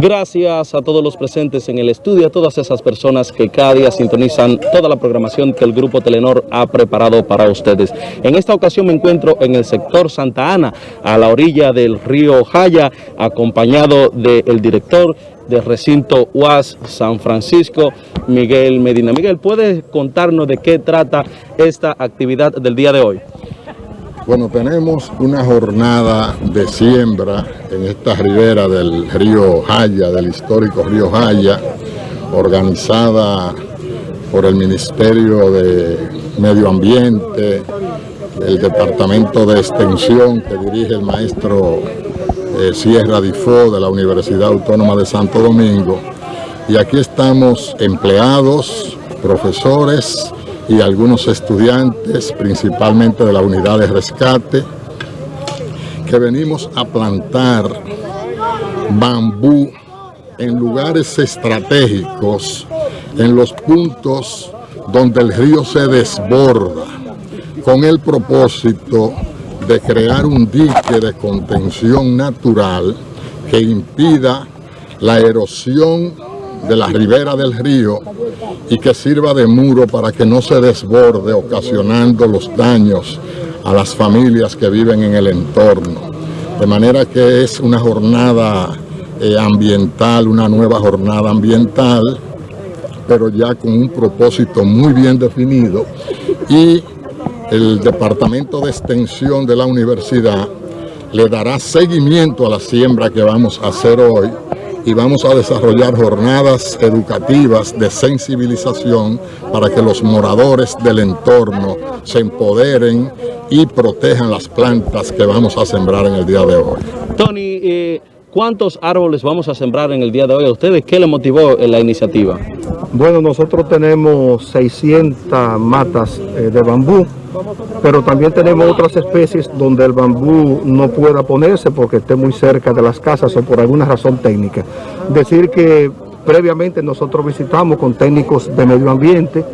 Gracias a todos los presentes en el estudio, a todas esas personas que cada día sintonizan toda la programación que el Grupo Telenor ha preparado para ustedes. En esta ocasión me encuentro en el sector Santa Ana, a la orilla del río Jaya, acompañado del director del recinto UAS San Francisco, Miguel Medina. Miguel, ¿puedes contarnos de qué trata esta actividad del día de hoy? Bueno, tenemos una jornada de siembra en esta ribera del río Jaya, del histórico río Jaya, organizada por el Ministerio de Medio Ambiente, el Departamento de Extensión que dirige el maestro eh, Sierra Difo de la Universidad Autónoma de Santo Domingo. Y aquí estamos empleados, profesores, y algunos estudiantes, principalmente de la unidad de rescate, que venimos a plantar bambú en lugares estratégicos, en los puntos donde el río se desborda, con el propósito de crear un dique de contención natural que impida la erosión de la ribera del río y que sirva de muro para que no se desborde ocasionando los daños a las familias que viven en el entorno. De manera que es una jornada eh, ambiental, una nueva jornada ambiental, pero ya con un propósito muy bien definido y el Departamento de Extensión de la Universidad le dará seguimiento a la siembra que vamos a hacer hoy y vamos a desarrollar jornadas educativas de sensibilización para que los moradores del entorno se empoderen y protejan las plantas que vamos a sembrar en el día de hoy. Eh, ¿cuántos árboles vamos a sembrar en el día de hoy? ¿A ustedes qué les motivó la iniciativa? Bueno, nosotros tenemos 600 matas eh, de bambú pero también tenemos otras especies donde el bambú no pueda ponerse porque esté muy cerca de las casas o por alguna razón técnica. Decir que previamente nosotros visitamos con técnicos de medio ambiente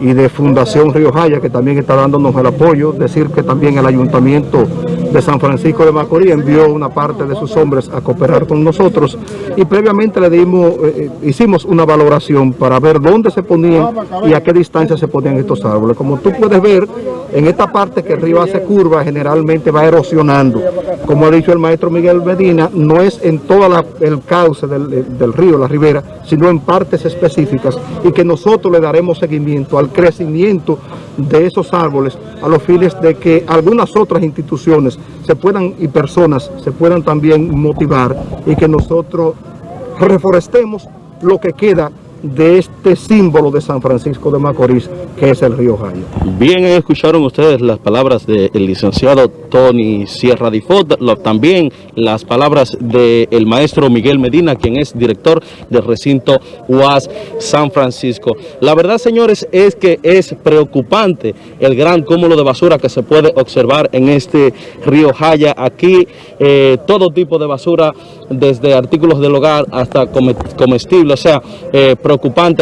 y de Fundación Río Jaya, que también está dándonos el apoyo. Decir que también el Ayuntamiento de San Francisco de Macorís envió una parte de sus hombres a cooperar con nosotros y previamente le dimos, eh, eh, hicimos una valoración para ver dónde se ponían y a qué distancia se ponían estos árboles. Como tú puedes ver, en esta parte que el río hace curva, generalmente va erosionando. Como ha dicho el maestro Miguel Medina, no es en todo el cauce del, del río, la ribera, sino en partes específicas y que nosotros le daremos seguimiento al crecimiento de esos árboles a los fines de que algunas otras instituciones se puedan y personas se puedan también motivar y que nosotros reforestemos lo que queda de este símbolo de San Francisco de Macorís, que es el río Jaya. Bien, escucharon ustedes las palabras del licenciado Tony Sierra Difot, también las palabras del maestro Miguel Medina, quien es director del recinto UAS San Francisco. La verdad, señores, es que es preocupante el gran cúmulo de basura que se puede observar en este río Jaya. Aquí eh, todo tipo de basura, desde artículos del hogar hasta comestibles, o sea, eh, preocupante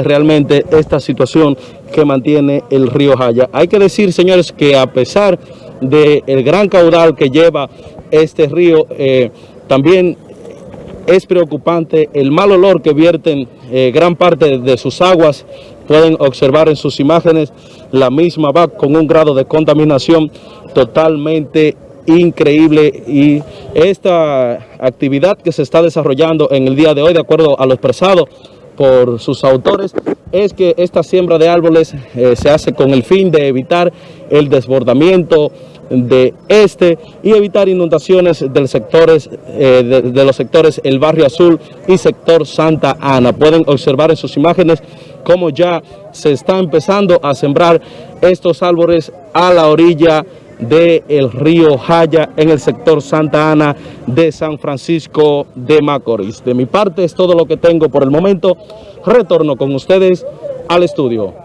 realmente esta situación que mantiene el río Jaya. Hay que decir, señores, que a pesar del gran caudal que lleva este río, eh, también es preocupante el mal olor que vierten eh, gran parte de sus aguas. Pueden observar en sus imágenes la misma va con un grado de contaminación totalmente increíble y esta actividad que se está desarrollando en el día de hoy, de acuerdo a lo expresado por sus autores es que esta siembra de árboles eh, se hace con el fin de evitar el desbordamiento de este y evitar inundaciones del sectores, eh, de, los sectores El Barrio Azul y sector Santa Ana. Pueden observar en sus imágenes cómo ya se está empezando a sembrar estos árboles a la orilla del río Jaya en el sector Santa Ana de San Francisco de Macorís. De mi parte es todo lo que tengo por el momento. Retorno con ustedes al estudio.